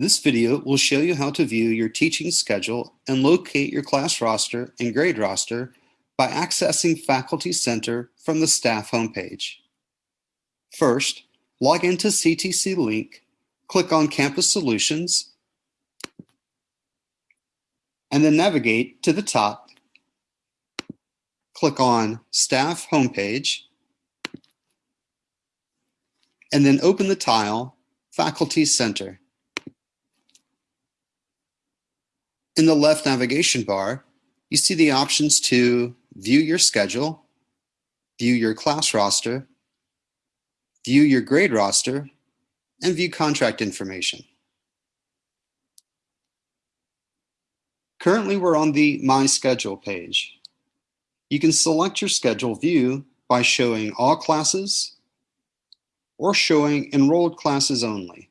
This video will show you how to view your teaching schedule and locate your class roster and grade roster by accessing Faculty Center from the staff homepage. First, log into CTC Link, click on Campus Solutions, and then navigate to the top. Click on Staff Homepage, and then open the tile Faculty Center. In the left navigation bar, you see the options to view your schedule, view your class roster, view your grade roster, and view contract information. Currently, we're on the My Schedule page. You can select your schedule view by showing all classes or showing enrolled classes only.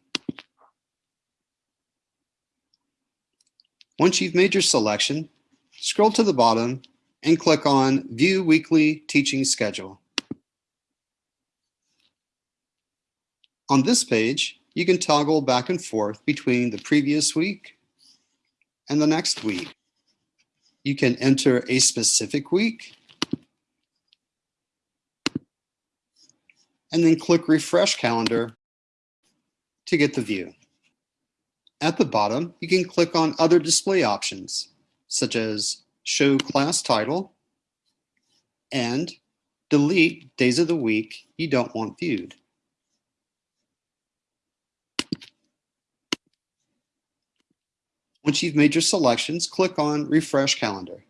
Once you've made your selection, scroll to the bottom and click on View Weekly Teaching Schedule. On this page, you can toggle back and forth between the previous week and the next week. You can enter a specific week and then click Refresh Calendar to get the view. At the bottom, you can click on other display options, such as Show Class Title and Delete Days of the Week you don't want viewed. Once you've made your selections, click on Refresh Calendar.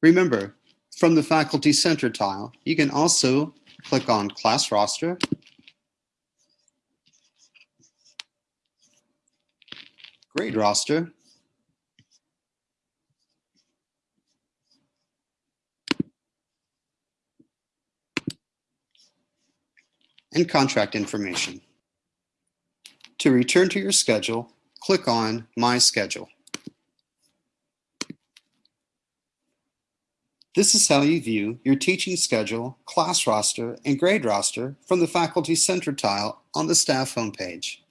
Remember, from the Faculty Center tile, you can also click on Class Roster, Grade Roster, and contract information. To return to your schedule, click on My Schedule. This is how you view your teaching schedule, class roster, and grade roster from the Faculty Center tile on the staff homepage.